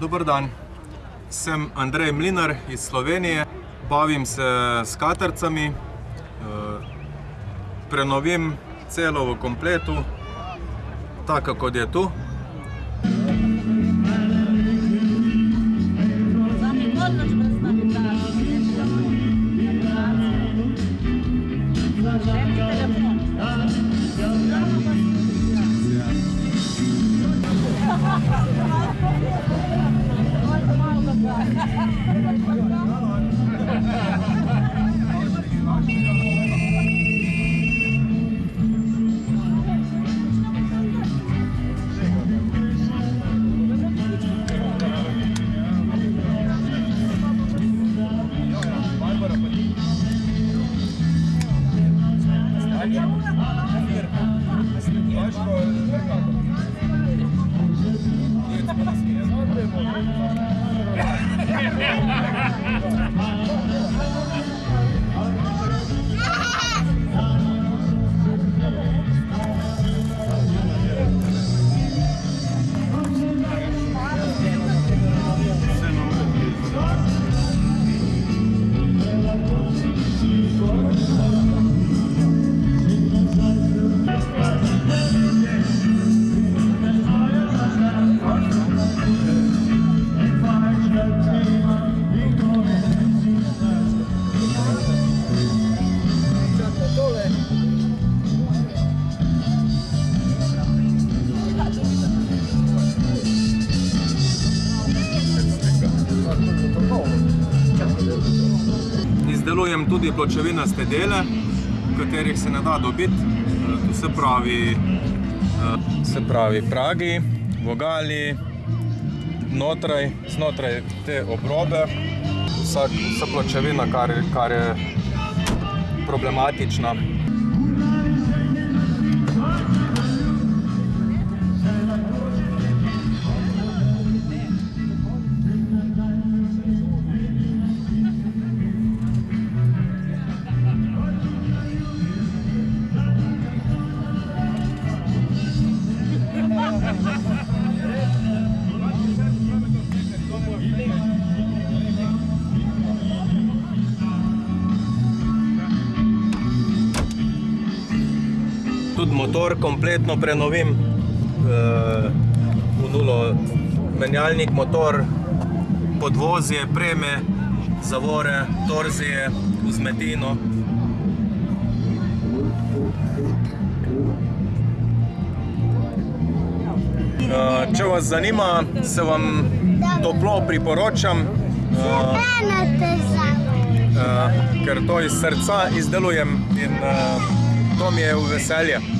Dober dan, sem Andrej Mlinar iz Slovenije, bavim se s katercami, eh, prenovim celo v kompletu, tako kot je tu. Izdelujem tudi pločevinaste dele, katerih se ne da dobiti. To se pravi, eh, se pravi pragi, vogali, notraj, znotraj te obrobe, vsa pločevina, kar, kar je problematična. Tudi motor kompletno prenovim, eh, v nulo menjalnik motor, podvozje, preme, zavore, torzije, vzmetino. Eh, Če vas zanima, se vam toplo priporočam, Ena težava. eh, ker to iz srca izdelujem in eh, to